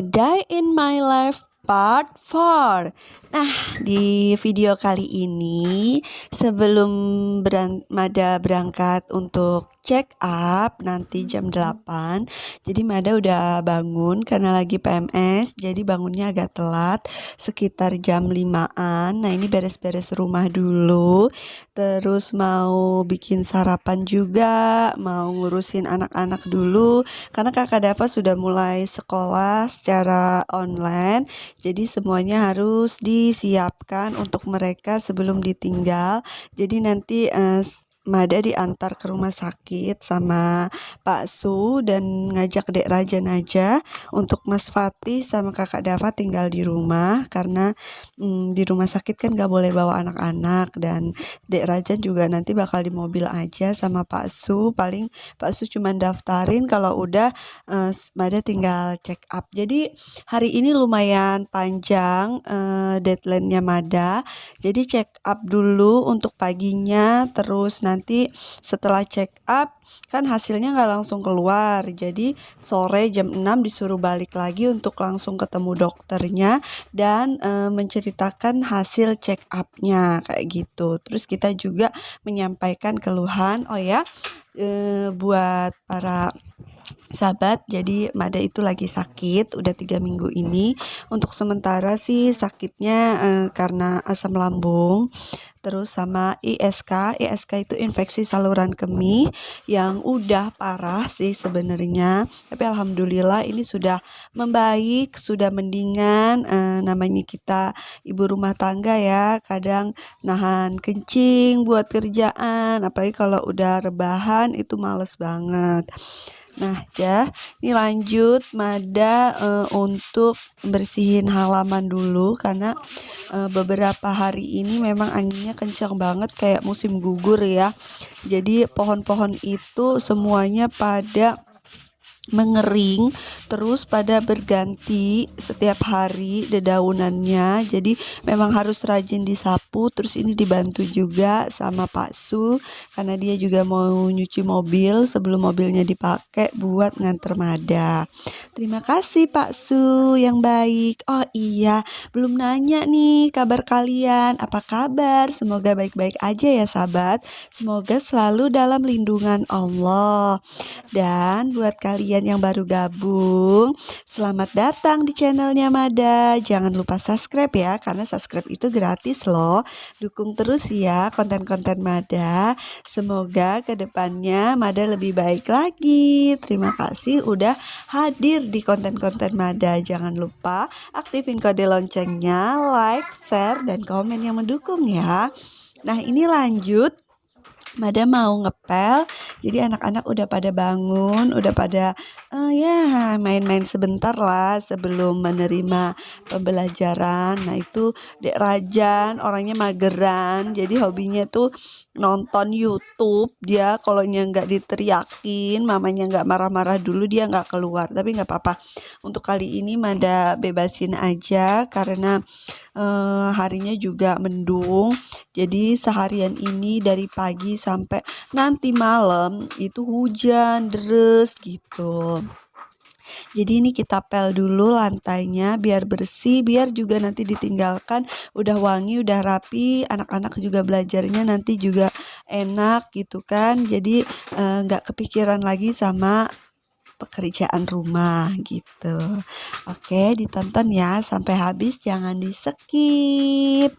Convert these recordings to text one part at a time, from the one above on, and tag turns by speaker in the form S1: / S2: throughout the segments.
S1: A Day in My Life Part 4 Nah, di video kali ini sebelum beran Mada berangkat untuk check up nanti jam 8 Jadi Mada udah bangun karena lagi PMS Jadi bangunnya agak telat sekitar jam 5an Nah ini beres-beres rumah dulu Terus mau bikin sarapan juga Mau ngurusin anak-anak dulu Karena kakak Dava sudah mulai sekolah secara online Jadi semuanya harus di disiapkan untuk mereka sebelum ditinggal. Jadi nanti uh, Mada diantar ke rumah sakit sama Pak Su dan ngajak Dek Rajan aja untuk Mas Fatih sama Kakak Dava tinggal di rumah karena hmm, di rumah sakit kan gak boleh bawa anak-anak dan Dek Rajan juga nanti bakal di mobil aja sama Pak Su. Paling Pak Su cuma daftarin kalau udah uh, Mada tinggal check up. Jadi hari ini lumayan panjang uh, deadline-nya Mada. Jadi check up dulu untuk paginya terus nanti setelah check up kan hasilnya nggak langsung keluar. Jadi sore jam 6 disuruh balik lagi untuk langsung ketemu dokternya dan e, menceritakan hasil check upnya kayak gitu. Terus kita juga menyampaikan keluhan oh ya e, buat para sahabat jadi Mada itu lagi sakit udah tiga minggu ini. Untuk sementara sih sakitnya eh, karena asam lambung terus sama ISK ISK itu infeksi saluran kemih yang udah parah sih sebenarnya. Tapi alhamdulillah ini sudah membaik sudah mendingan eh, namanya kita ibu rumah tangga ya. Kadang nahan kencing buat kerjaan apalagi kalau udah rebahan itu males banget Nah, ya, ini lanjut Mada uh, untuk bersihin halaman dulu karena uh, beberapa hari ini memang anginnya kencang banget kayak musim gugur ya. Jadi pohon-pohon itu semuanya pada mengering terus pada berganti setiap hari dedaunannya. Jadi memang harus rajin disapu terus ini dibantu juga sama Pak Su karena dia juga mau nyuci mobil sebelum mobilnya dipakai buat nganter Mada. Terima kasih Pak Su yang baik. Oh iya belum nanya nih kabar kalian. Apa kabar? Semoga baik-baik aja ya sahabat. Semoga selalu dalam lindungan Allah. Dan buat kalian kalian yang baru gabung, selamat datang di channelnya Mada. Jangan lupa subscribe ya, karena subscribe itu gratis loh. Dukung terus ya konten-konten Mada. Semoga ke depannya Mada lebih baik lagi. Terima kasih udah hadir di konten-konten Mada. Jangan lupa aktifin kode loncengnya, like, share, dan komen yang mendukung ya. Nah ini lanjut Mada mau ngepel, jadi anak-anak udah pada bangun, udah pada uh, ya main-main sebentar lah sebelum menerima pembelajaran. Nah itu Dek Rajan orangnya mageran, jadi hobinya tuh nonton YouTube. Dia kalau nggak diteriakin, mamanya nggak marah-marah dulu dia nggak keluar. Tapi nggak apa-apa. Untuk kali ini Mada bebasin aja karena uh, harinya juga mendung. Jadi seharian ini dari pagi sampai nanti malam itu hujan deres gitu. Jadi ini kita pel dulu lantainya biar bersih, biar juga nanti ditinggalkan udah wangi, udah rapi, anak-anak juga belajarnya nanti juga enak gitu kan. Jadi eh, nggak kepikiran lagi sama pekerjaan rumah gitu. Oke, ditonton ya sampai habis, jangan di skip.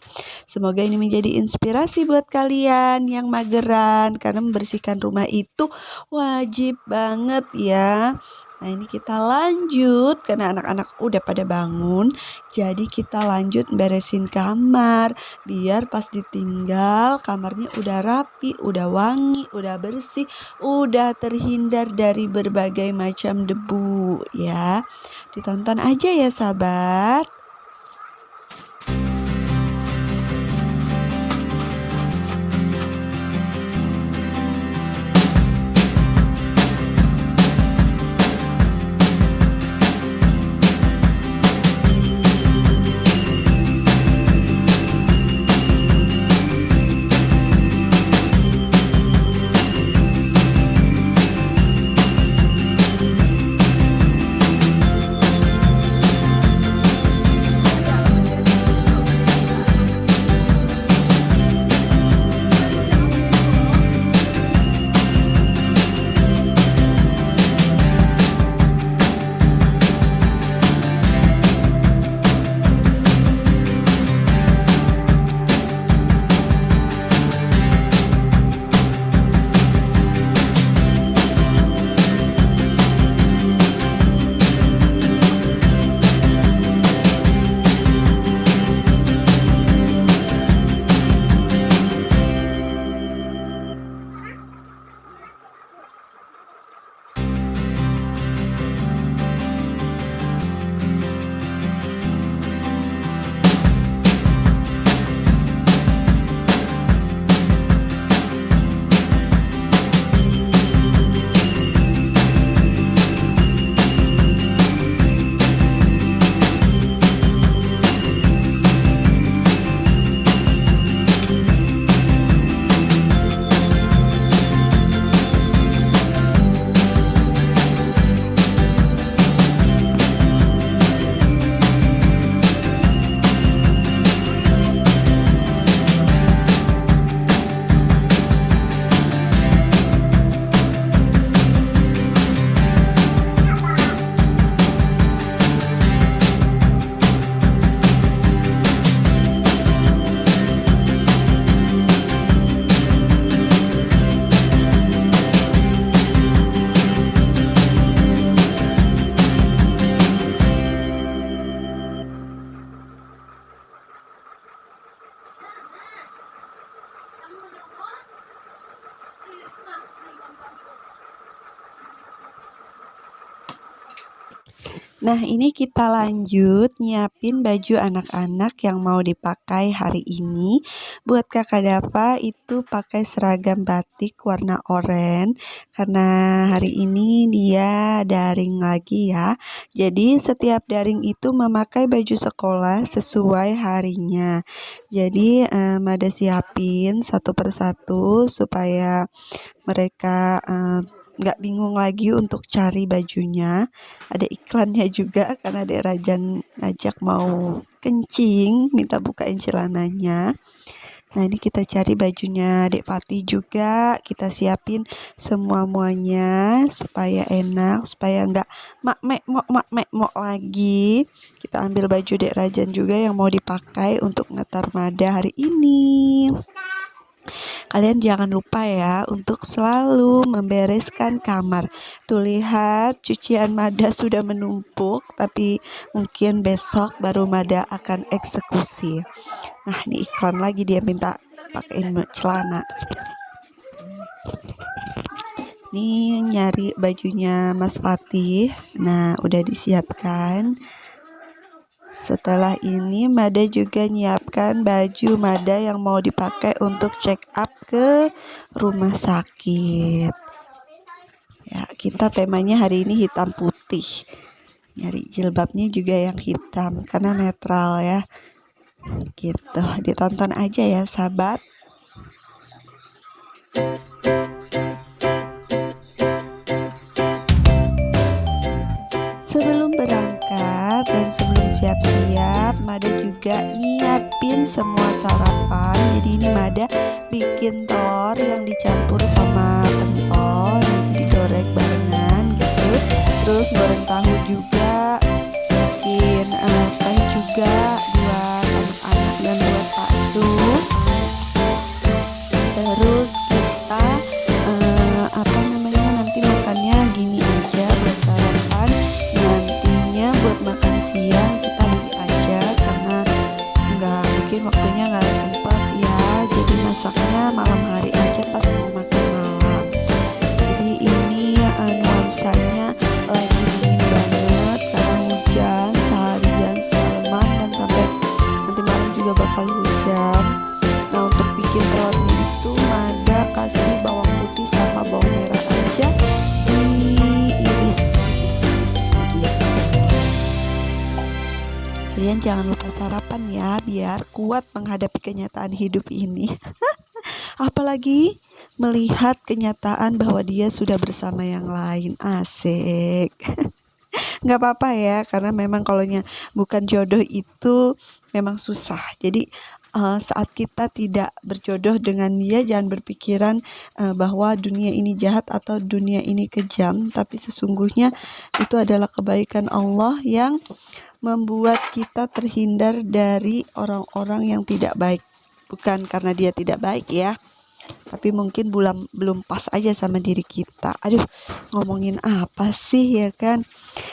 S1: Semoga ini menjadi inspirasi buat kalian yang mageran karena membersihkan rumah itu wajib banget ya. Nah ini kita lanjut karena anak-anak udah pada bangun. Jadi kita lanjut beresin kamar biar pas ditinggal kamarnya udah rapi, udah wangi, udah bersih, udah terhindar dari berbagai macam debu ya. Ditonton aja ya sahabat. Nah, ini kita lanjut nyiapin baju anak-anak yang mau dipakai hari ini. Buat Kakak Dava itu pakai seragam batik warna oranye karena hari ini dia daring lagi ya. Jadi setiap daring itu memakai baju sekolah sesuai harinya. Jadi um, ada siapin satu persatu supaya mereka um, nggak bingung lagi untuk cari bajunya. Ada iklannya juga karena ada Rajan ngajak mau kencing minta bukain celananya Nah ini kita cari bajunya Dek Fatih juga. Kita siapin semua muanya supaya enak supaya nggak mak mek mok mak mek mok lagi. Kita ambil baju Dek Rajan juga yang mau dipakai untuk ngetar mada hari ini. Kalian jangan lupa ya untuk selalu membereskan kamar. Tuh lihat cucian Mada sudah menumpuk tapi mungkin besok baru Mada akan eksekusi. Nah, ini iklan lagi dia minta pakein celana. Ini nyari bajunya Mas Fatih. Nah, udah disiapkan. Setelah ini Mada juga nyiapkan baju Mada yang mau dipakai untuk check up ke rumah sakit. Ya, kita temanya hari ini hitam putih. Nyari jilbabnya juga yang hitam karena netral ya. Gitu, ditonton aja ya sahabat. Sebelum berangkat dan sebelum siap-siap, Mada juga nyiapin semua sarapan. Jadi ini Mada bikin telur yang dicampur sama pentol, nanti digoreng barengan gitu. Terus goreng tahu juga, bikin uh, teh juga jangan lupa sarapan ya biar kuat menghadapi kenyataan hidup ini. Apalagi melihat kenyataan bahwa dia sudah bersama yang lain. Asik. Nggak apa-apa ya karena memang kalau bukan jodoh itu memang susah. Jadi uh, saat kita tidak berjodoh dengan dia jangan berpikiran uh, bahwa dunia ini jahat atau dunia ini kejam. Tapi sesungguhnya itu adalah kebaikan Allah yang membuat kita terhindar dari orang-orang yang tidak baik. Bukan karena dia tidak baik ya tapi mungkin belum belum pas aja sama diri kita. Aduh ngomongin apa sih ya kan?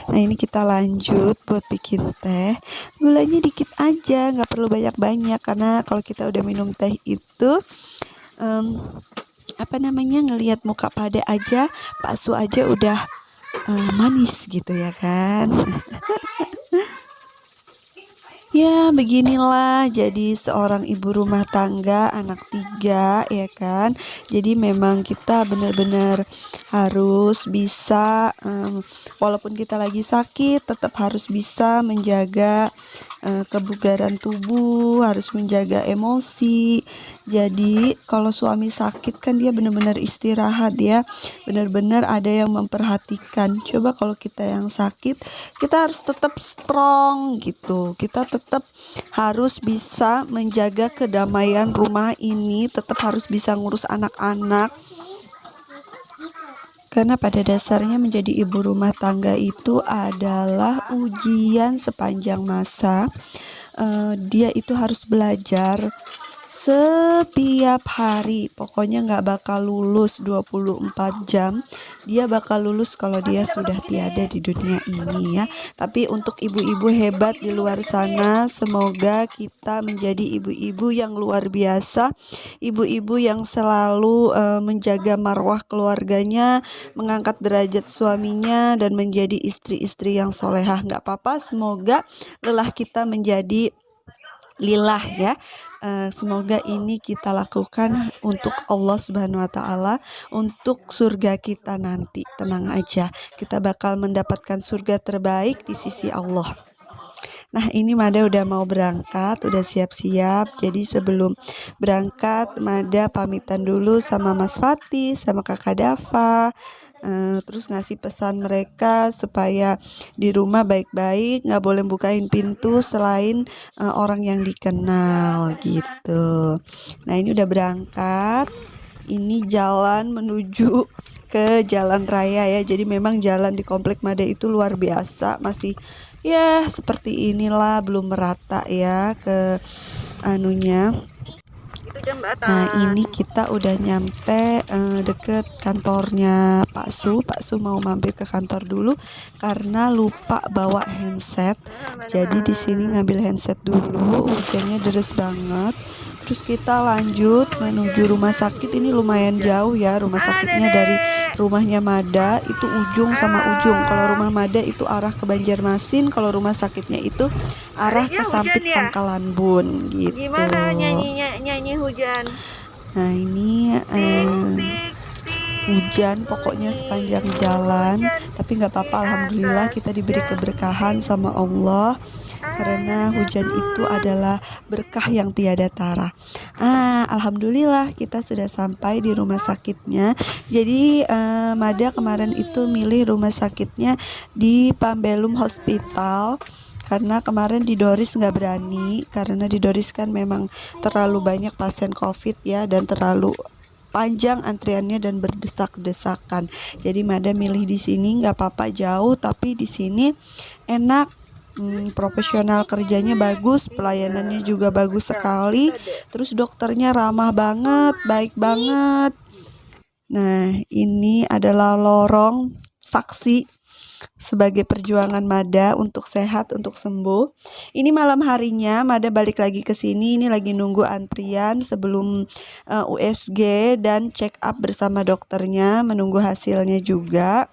S1: Nah ini kita lanjut buat bikin teh. Gulanya dikit aja nggak perlu banyak-banyak karena kalau kita udah minum teh itu um, apa namanya ngelihat muka pada aja Pak Su aja udah uh, manis gitu ya kan Ya, beginilah jadi seorang ibu rumah tangga, anak tiga, ya kan. Jadi memang kita benar-benar harus bisa, um, walaupun kita lagi sakit, tetap harus bisa menjaga uh, kebugaran tubuh, harus menjaga emosi. Jadi kalau suami sakit kan dia benar-benar istirahat ya, benar-benar ada yang memperhatikan. Coba kalau kita yang sakit, kita harus tetap strong gitu. Kita tetap tetap harus bisa menjaga kedamaian rumah ini, tetap harus bisa ngurus anak-anak. Karena pada dasarnya menjadi ibu rumah tangga itu adalah ujian sepanjang masa. Uh, dia itu harus belajar setiap hari pokoknya nggak bakal lulus 24 jam. Dia bakal lulus kalau dia sudah tiada di dunia ini ya. Tapi untuk ibu-ibu hebat di luar sana semoga kita menjadi ibu-ibu yang luar biasa. Ibu-ibu yang selalu uh, menjaga marwah keluarganya mengangkat derajat suaminya dan menjadi istri-istri yang solehah. Nggak apa-apa semoga lelah kita menjadi lillah ya. Uh, semoga ini kita lakukan untuk Allah Subhanahu wa taala, untuk surga kita nanti. Tenang aja, kita bakal mendapatkan surga terbaik di sisi Allah. Nah, ini Mada udah mau berangkat, udah siap-siap. Jadi sebelum berangkat, Mada pamitan dulu sama Mas Fatih, sama Kakak Dava uh, terus ngasih pesan mereka supaya di rumah baik-baik nggak boleh bukain pintu selain uh, orang yang dikenal gitu. Nah ini udah berangkat. Ini jalan menuju ke jalan raya ya. Jadi memang jalan di komplek Mada itu luar biasa. Masih ya seperti inilah belum merata ya ke anunya Nah ini kita udah nyampe uh, deket kantornya Pak Su. Pak Su mau mampir ke kantor dulu karena lupa bawa handset. Jadi di sini ngambil handset dulu. Hujannya deras banget. Terus kita lanjut menuju rumah sakit. Ini lumayan jauh ya rumah sakitnya dari rumahnya Mada itu ujung sama ujung. Kalau rumah Mada itu arah ke Banjarmasin. Kalau rumah sakitnya itu arah ke Sampit ya? Pangkalan Bun gitu.
S2: Gimana nyanyi nyanyi hujan?
S1: Nah ini uh, hujan pokoknya sepanjang jalan tapi nggak apa-apa alhamdulillah kita diberi keberkahan sama Allah karena hujan itu adalah berkah yang tiada tara. Ah, alhamdulillah kita sudah sampai di rumah sakitnya. Jadi uh, Mada kemarin itu milih rumah sakitnya di Pambelum Hospital karena kemarin di Doris nggak berani karena di Doris kan memang terlalu banyak pasien COVID ya dan terlalu panjang antriannya dan berdesak-desakan. Jadi Mada milih di sini nggak apa-apa jauh tapi di sini enak hmm, profesional kerjanya bagus, pelayanannya juga bagus sekali. Terus dokternya ramah banget, baik banget. Nah, ini adalah lorong saksi sebagai perjuangan Mada untuk sehat, untuk sembuh. Ini malam harinya Mada balik lagi ke sini, ini lagi nunggu antrian sebelum uh, eh, USG dan check up bersama dokternya, menunggu hasilnya juga.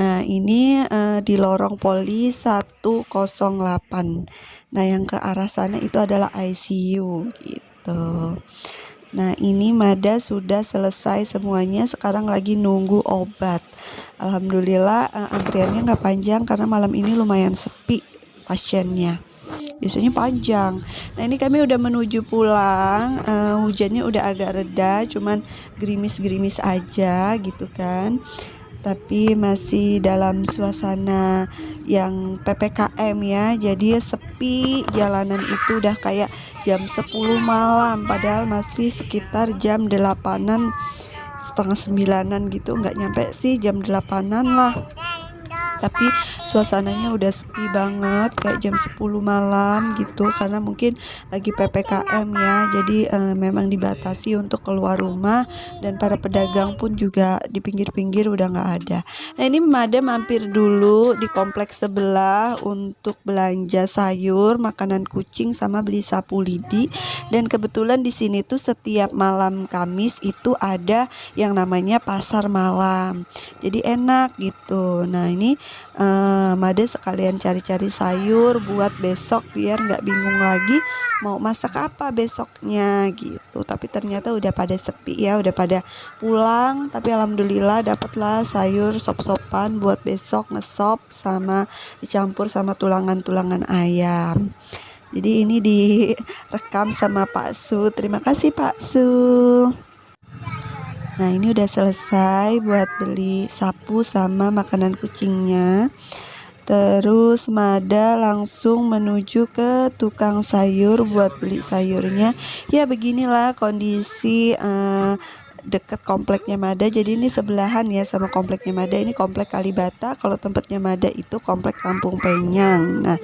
S1: Nah, ini uh, di lorong poli 108. Nah, yang ke arah sana itu adalah ICU gitu. Nah, ini Mada sudah selesai semuanya, sekarang lagi nunggu obat. Alhamdulillah uh, antriannya nggak panjang karena malam ini lumayan sepi pasiennya. Biasanya panjang. Nah, ini kami udah menuju pulang. Uh, hujannya udah agak reda, cuman gerimis-gerimis aja gitu kan tapi masih dalam suasana yang PPKM ya. Jadi sepi jalanan itu udah kayak jam 10 malam padahal masih sekitar jam 8an setengah sembilanan gitu. Nggak nyampe sih jam 8an lah tapi suasananya udah sepi banget kayak jam 10 malam gitu. Karena mungkin lagi PPKM ya. Jadi uh, memang dibatasi untuk keluar rumah dan para pedagang pun juga di pinggir-pinggir udah nggak ada. Nah ini Mada mampir dulu di kompleks sebelah untuk belanja sayur makanan kucing sama beli sapu lidi. Dan kebetulan di sini tuh setiap malam Kamis itu ada yang namanya pasar malam. Jadi enak gitu. Nah ini uh, Made sekalian cari-cari sayur buat besok biar nggak bingung lagi mau masak apa besoknya gitu. Tapi ternyata udah pada sepi ya udah pada pulang. Tapi alhamdulillah dapatlah sayur sop-sopan buat besok ngesop sama dicampur sama tulangan-tulangan ayam. Jadi ini direkam sama Pak Su. Terima kasih Pak Su Nah ini udah selesai buat beli sapu sama makanan kucingnya. Terus Mada langsung menuju ke tukang sayur buat beli sayurnya. Ya beginilah kondisi uh, deket kompleknya Mada. Jadi ini sebelahan ya sama kompleknya Mada. Ini komplek Kalibata. Kalau tempatnya Mada itu komplek Kampung Penyang. Nah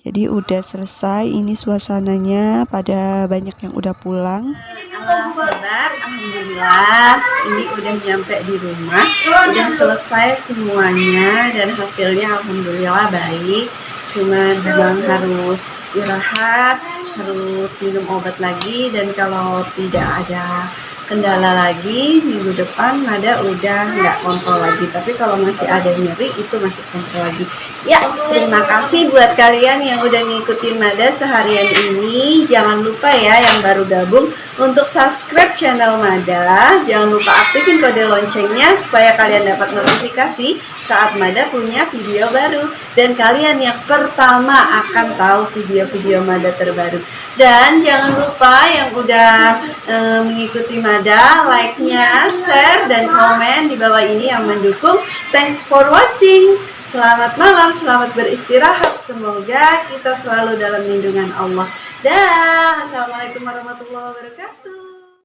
S1: Jadi udah selesai ini suasananya pada banyak yang udah pulang.
S3: Sabar, Alhamdulillah ini udah nyampe di rumah. Udah selesai semuanya dan hasilnya Alhamdulillah baik. Cuma memang harus istirahat, harus minum obat lagi. Dan kalau tidak ada kendala lagi minggu depan Mada udah nggak kontrol lagi. Tapi kalau masih ada nyeri itu masih kontrol lagi ya terima kasih buat kalian yang udah ngikutin Mada seharian ini jangan lupa ya yang baru gabung untuk subscribe channel Mada jangan lupa aktifin kode loncengnya supaya kalian dapat notifikasi saat Mada punya video baru dan kalian yang pertama akan tahu video-video Mada terbaru dan jangan lupa yang udah e, mengikuti Mada, like-nya, share, dan komen di bawah ini yang mendukung. Thanks for watching. Selamat malam, selamat beristirahat. Semoga kita selalu dalam lindungan Allah. Dah, Assalamualaikum warahmatullahi wabarakatuh.